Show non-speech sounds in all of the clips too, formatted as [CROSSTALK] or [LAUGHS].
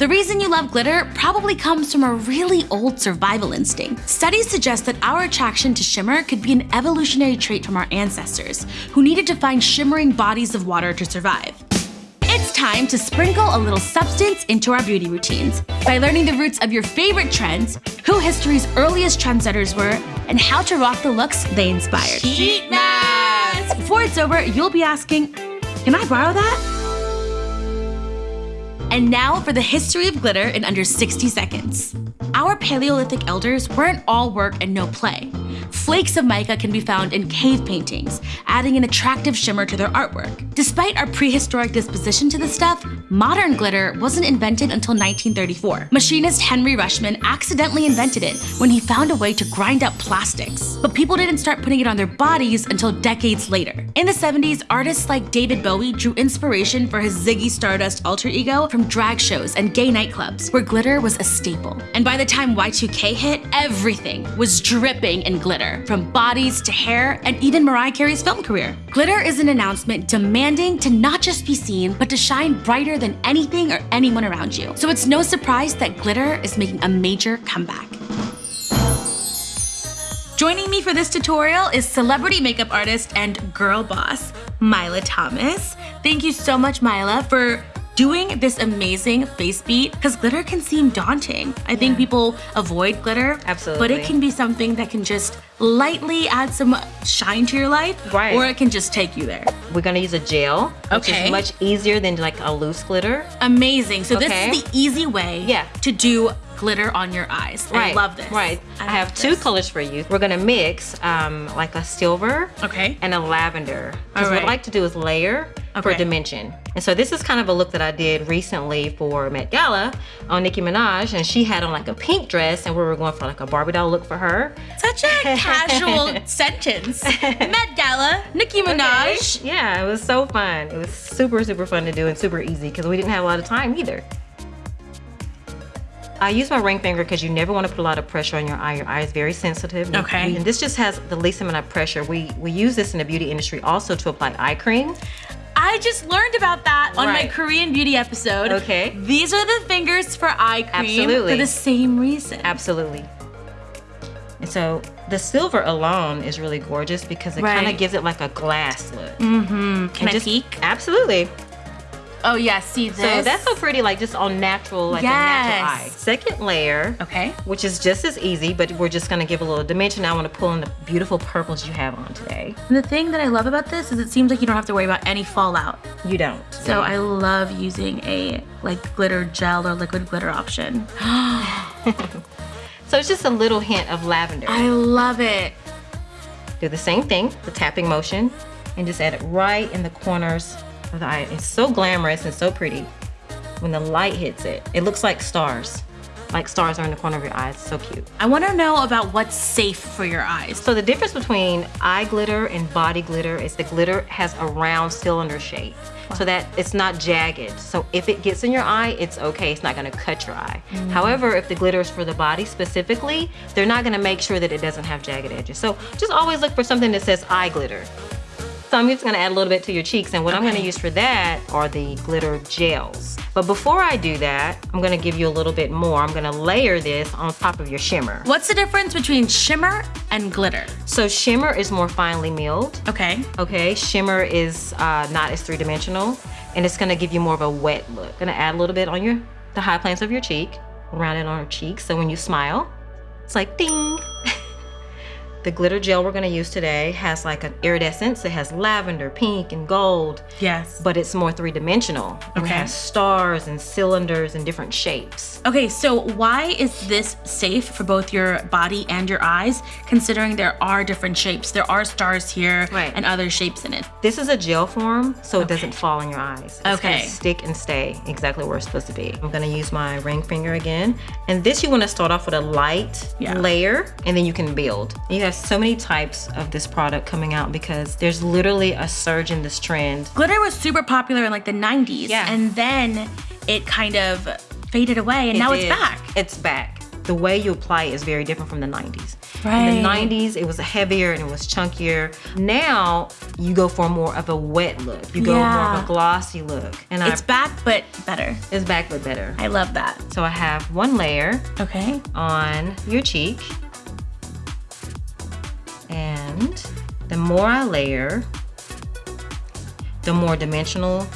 The reason you love glitter probably comes from a really old survival instinct. Studies suggest that our attraction to shimmer could be an evolutionary trait from our ancestors, who needed to find shimmering bodies of water to survive. It's time to sprinkle a little substance into our beauty routines by learning the roots of your favorite trends, who history's earliest trendsetters were, and how to rock the looks they inspired. Heat mask! Before it's over, you'll be asking, can I borrow that? And now for the history of glitter in under 60 seconds. Our Paleolithic elders weren't all work and no play. Flakes of mica can be found in cave paintings, adding an attractive shimmer to their artwork. Despite our prehistoric disposition to the stuff, modern glitter wasn't invented until 1934. Machinist Henry Ruschmann accidentally invented it when he found a way to grind up plastics. But people didn't start putting it on their bodies until decades later. In the 70s, artists like David Bowie drew inspiration for his Ziggy Stardust alter ego from drag shows and gay nightclubs, where glitter was a staple. And by the time Y2K hit, everything was dripping in glitter, from bodies to hair, and even Mariah Carey's film career. Glitter is an announcement demanding to not just be seen, but to shine brighter than anything or anyone around you. So it's no surprise that glitter is making a major comeback. Joining me for this tutorial is celebrity makeup artist and girl boss, Mila Thomas. Thank you so much, Mila, for doing this amazing face beat because glitter can seem daunting. I think people avoid glitter. Absolutely. But it can be something that can just lightly add some shine to your life. Right. Or it can just take you there. We're gonna use a gel, which Okay. is much easier than like a loose glitter. Amazing. So Okay. this is the easy way Yeah. to do glitter on your eyes. Right. I love this. Right. I, have love two this. colors for you. We're gonna mix um, like a silver Okay. and a lavender. Because what I like to do is layer for Okay. dimension. And so this is kind of a look that I did recently for Met Gala on Nicki Minaj, and she had on like a pink dress, and we were going for like a Barbie doll look for her. Such a [LAUGHS] casual sentence. Met Gala, Nicki Minaj. Okay. Yeah, it was so fun. It was super, super fun to do and super easy because we didn't have a lot of time either. I use my ring finger because you never want to put a lot of pressure on your eye. Your eye is very sensitive. Okay. And this just has the least amount of pressure. We we use this in the beauty industry also to apply eye cream. I just learned about that on my Korean beauty episode. Okay. These are the fingers for eye cream Absolutely. for the same reason. Absolutely. And so the silver alone is really gorgeous because it kind of gives it like a glass look. Mm-hmm. Can And I just- peek? Absolutely. Oh yeah, see this? So that's so pretty, like just on natural, like a natural Yes. eye. Second layer, Okay. which is just as easy, but we're just gonna give a little dimension. I wanna pull in the beautiful purples you have on today. And the thing that I love about this is it seems like you don't have to worry about any fallout. You don't. So I love using a like glitter gel or liquid glitter option. [GASPS] So it's just a little hint of lavender. I love it. Do the same thing, the tapping motion, and just add it right in the corners of the eye. It's so glamorous and so pretty. When the light hits it, it looks like stars. Like stars are in the corner of your eyes. So cute. I want to know about what's safe for your eyes. So the difference between eye glitter and body glitter is the glitter has a round cylinder shape. So that it's not jagged. So if it gets in your eye, it's okay. It's not gonna cut your eye. Mm. However, if the glitter is for the body specifically, they're not gonna make sure that it doesn't have jagged edges. So just always look for something that says eye glitter. So I'm just gonna add a little bit to your cheeks and what I'm gonna use for that are the glitter gels. But before I do that, I'm gonna give you a little bit more. I'm gonna layer this on top of your shimmer. What's the difference between shimmer and glitter? So shimmer is more finely milled. Okay. Okay, shimmer is uh, not as three-dimensional and it's gonna give you more of a wet look. Gonna add a little bit on your the high planes of your cheek, around it on your cheek. So when you smile, it's like ding. [LAUGHS] the glitter gel we're gonna use today has like an iridescence. It has lavender, pink, and gold, Yes. but it's more three-dimensional. Okay. It has stars and cylinders and different shapes. Okay, so why is this safe for both your body and your eyes, considering there are different shapes? There are stars here Right. and other shapes in it. This is a gel form, so it doesn't fall in your eyes. It's Okay. gonna stick and stay exactly where it's supposed to be. I'm gonna use my ring finger again. And this you wanna start off with a light Yeah. layer, and then you can build. You have so many types of this product coming out because there's literally a surge in this trend. Glitter was super popular in like the 90s, Yeah. and then it kind of faded away, and now It it's back. It's back. The way you apply it is very different from the 90s. Right. In the 90s, it was heavier and it was chunkier. Now you go for more of a wet look. You go more of a glossy look. And It's I, back, but better. it's back but better. I love that. So I have one layer Okay. on your cheek. And the more I layer, the more dimensional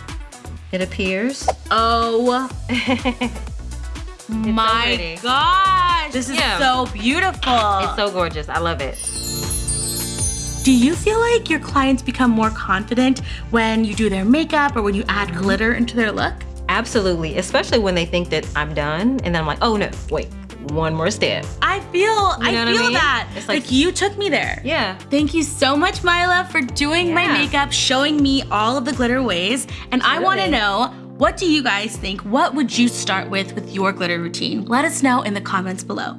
it appears. Oh [LAUGHS] my pretty. gosh. This is Yeah. so beautiful. It's so gorgeous. I love it. do you feel like your clients become more confident when you do their makeup or when you add glitter into their look? Absolutely, especially when they think that I'm done and then I'm like, oh no, wait, one more step. I feel, I know I feel mean? that. It's like, like- you took me there. Yeah. Thank you so much, Mila, for doing my makeup, showing me all of the glitter ways. And I want to know, what do you guys think? What would you start with with your glitter routine? Let us know in the comments below.